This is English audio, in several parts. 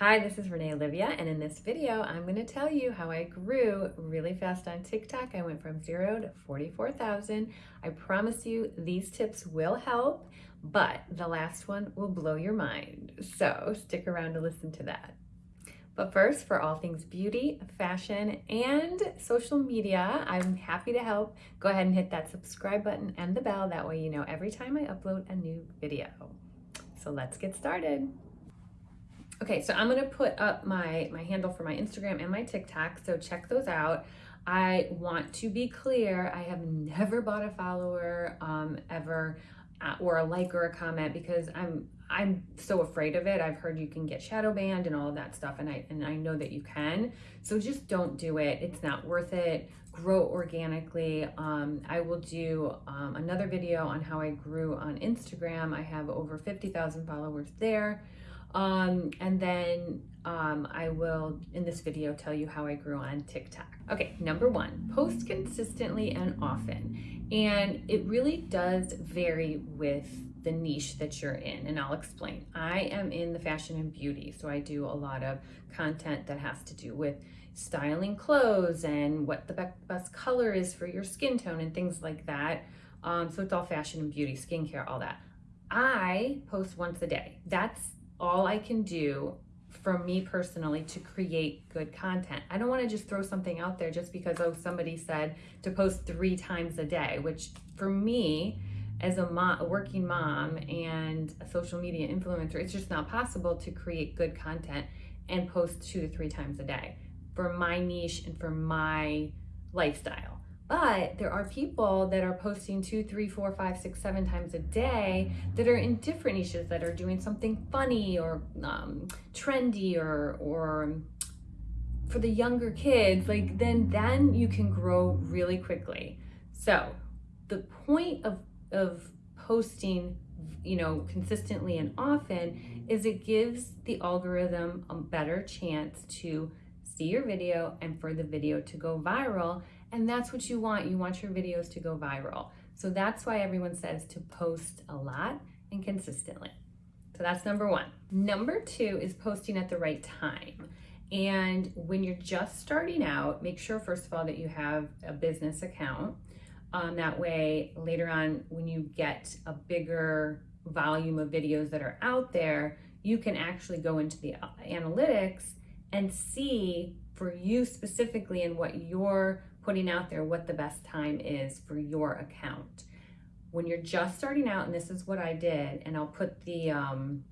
Hi, this is Renee Olivia, and in this video, I'm going to tell you how I grew really fast on TikTok. I went from zero to 44,000. I promise you these tips will help, but the last one will blow your mind. So stick around to listen to that. But first, for all things beauty, fashion, and social media, I'm happy to help. Go ahead and hit that subscribe button and the bell. That way you know every time I upload a new video. So let's get started. Okay, so I'm gonna put up my, my handle for my Instagram and my TikTok, so check those out. I want to be clear, I have never bought a follower um, ever uh, or a like or a comment because I'm I'm so afraid of it. I've heard you can get shadow banned and all of that stuff and I and I know that you can. So just don't do it. It's not worth it. Grow organically. Um, I will do um, another video on how I grew on Instagram. I have over 50,000 followers there. Um, and then um, I will, in this video, tell you how I grew on TikTok. Okay, number one, post consistently and often. And it really does vary with the niche that you're in, and I'll explain. I am in the fashion and beauty, so I do a lot of content that has to do with styling clothes and what the best color is for your skin tone and things like that. Um, so it's all fashion and beauty, skincare, all that. I post once a day. That's all I can do for me personally to create good content. I don't want to just throw something out there just because oh somebody said to post 3 times a day, which for me as a, mom, a working mom and a social media influencer, it's just not possible to create good content and post 2 to 3 times a day for my niche and for my lifestyle. But there are people that are posting two, three, four, five, six, seven times a day that are in different niches that are doing something funny or um, trendy or or for the younger kids. Like then then you can grow really quickly. So the point of of posting you know consistently and often is it gives the algorithm a better chance to see your video and for the video to go viral and that's what you want. You want your videos to go viral. So that's why everyone says to post a lot and consistently. So that's number one. Number two is posting at the right time. And when you're just starting out, make sure, first of all, that you have a business account. Um, that way, later on, when you get a bigger volume of videos that are out there, you can actually go into the analytics and see for you specifically and what your putting out there what the best time is for your account. When you're just starting out, and this is what I did, and I'll put the, um,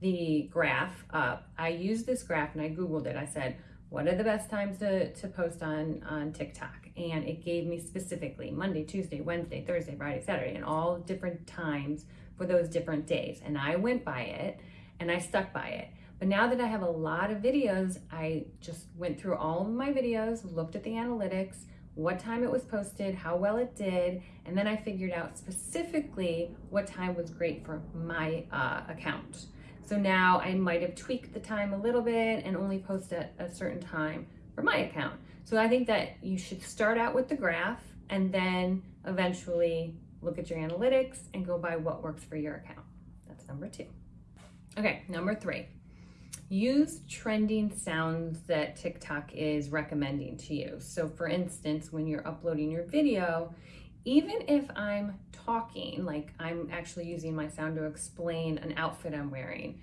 the graph up. I used this graph and I Googled it. I said, what are the best times to, to post on, on TikTok? And it gave me specifically Monday, Tuesday, Wednesday, Thursday, Friday, Saturday, and all different times for those different days. And I went by it and I stuck by it. But now that I have a lot of videos, I just went through all of my videos, looked at the analytics, what time it was posted, how well it did, and then I figured out specifically what time was great for my uh, account. So now I might have tweaked the time a little bit and only post at a certain time for my account. So I think that you should start out with the graph and then eventually look at your analytics and go by what works for your account. That's number two. Okay, number three use trending sounds that TikTok is recommending to you. So for instance, when you're uploading your video, even if I'm talking, like I'm actually using my sound to explain an outfit I'm wearing,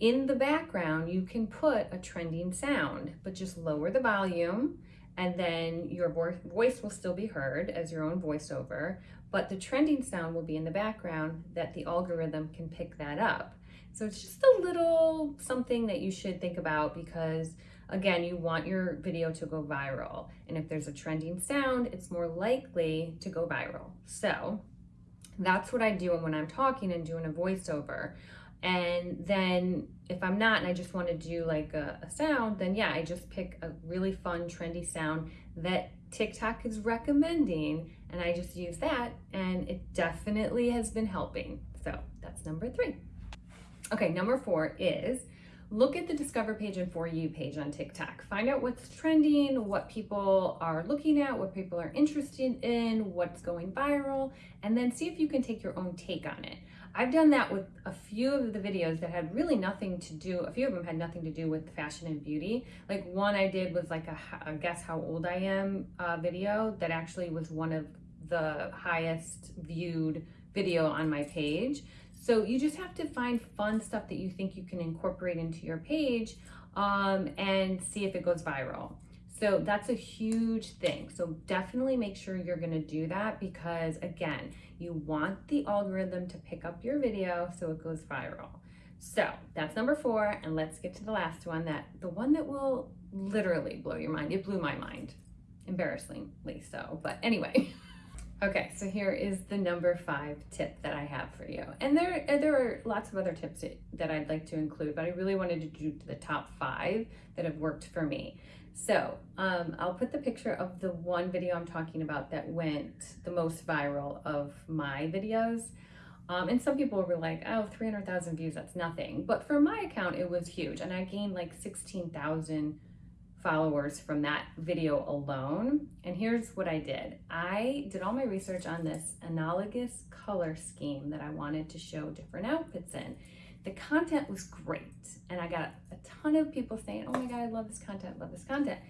in the background, you can put a trending sound, but just lower the volume and then your voice will still be heard as your own voiceover, but the trending sound will be in the background that the algorithm can pick that up. So it's just a little something that you should think about because again, you want your video to go viral. And if there's a trending sound, it's more likely to go viral. So that's what I do when I'm talking and doing a voiceover. And then if I'm not and I just want to do like a, a, sound, then yeah, I just pick a really fun, trendy sound that TikTok is recommending and I just use that and it definitely has been helping. So that's number three. Okay, number four is look at the discover page and for you page on TikTok. Find out what's trending, what people are looking at, what people are interested in, what's going viral, and then see if you can take your own take on it. I've done that with a few of the videos that had really nothing to do, a few of them had nothing to do with fashion and beauty. Like one I did was like a, a guess how old I am uh, video that actually was one of the highest viewed video on my page. So you just have to find fun stuff that you think you can incorporate into your page um, and see if it goes viral. So that's a huge thing. So definitely make sure you're gonna do that because again, you want the algorithm to pick up your video so it goes viral. So that's number four, and let's get to the last one, that the one that will literally blow your mind. It blew my mind, embarrassingly so, but anyway. Okay, so here is the number five tip that I have for you. And there, there are lots of other tips that I'd like to include, but I really wanted to do the top five that have worked for me. So um, I'll put the picture of the one video I'm talking about that went the most viral of my videos. Um, and some people were like, oh, 300,000 views, that's nothing. But for my account, it was huge. And I gained like 16,000 followers from that video alone. And here's what I did. I did all my research on this analogous color scheme that I wanted to show different outfits in. The content was great. And I got ton of people saying, oh my God, I love this content, love this content.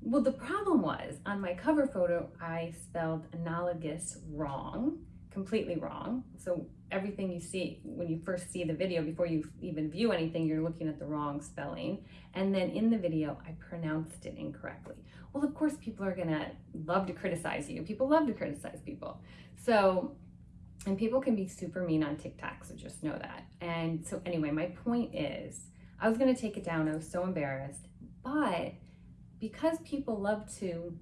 Well, the problem was on my cover photo, I spelled analogous wrong, completely wrong. So everything you see when you first see the video, before you even view anything, you're looking at the wrong spelling. And then in the video, I pronounced it incorrectly. Well, of course, people are gonna love to criticize you. People love to criticize people. So and people can be super mean on TikTok, so just know that. And so anyway, my point is, I was gonna take it down, I was so embarrassed, but because people love to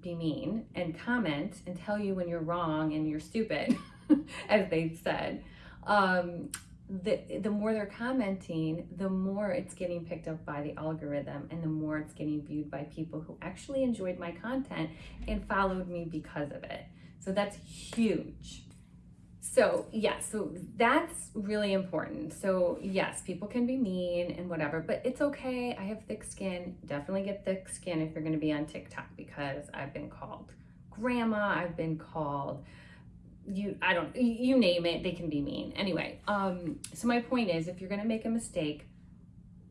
be mean and comment and tell you when you're wrong and you're stupid, as they said, um, the, the more they're commenting, the more it's getting picked up by the algorithm and the more it's getting viewed by people who actually enjoyed my content and followed me because of it. So that's huge. So yeah, so that's really important. So yes, people can be mean and whatever, but it's okay. I have thick skin. Definitely get thick skin if you're gonna be on TikTok because I've been called grandma, I've been called you I don't you name it, they can be mean. Anyway, um so my point is if you're gonna make a mistake,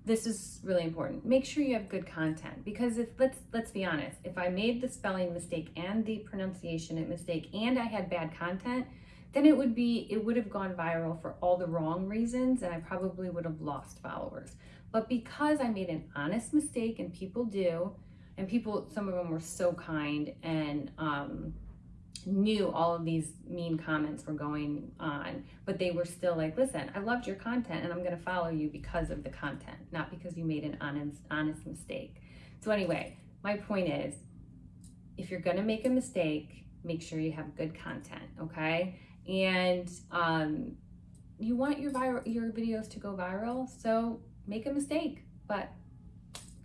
this is really important. Make sure you have good content because if let's let's be honest, if I made the spelling mistake and the pronunciation mistake and I had bad content, then it would be, it would have gone viral for all the wrong reasons and I probably would have lost followers. But because I made an honest mistake and people do, and people, some of them were so kind and um, knew all of these mean comments were going on, but they were still like, listen, I loved your content and I'm gonna follow you because of the content, not because you made an honest, honest mistake. So anyway, my point is, if you're gonna make a mistake, make sure you have good content, okay? And um, you want your viral your videos to go viral so make a mistake but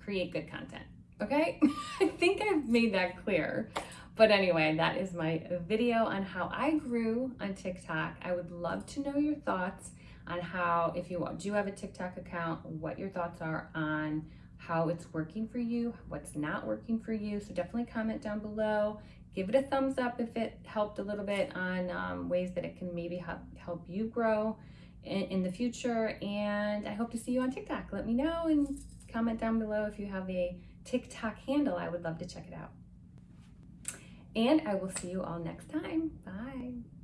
create good content okay? I think i've made that clear. But anyway that is my video on how i grew on tiktok. I would love to know your thoughts on how if you do have a tiktok account what your thoughts are on how it's working for you what's not working for you. So definitely comment down below give it a thumbs up if it helped a little bit on um, ways that it can maybe help, help you grow in, in the future. And I hope to see you on TikTok. Let me know and comment down below if you have a TikTok handle. I would love to check it out. And I will see you all next time. Bye.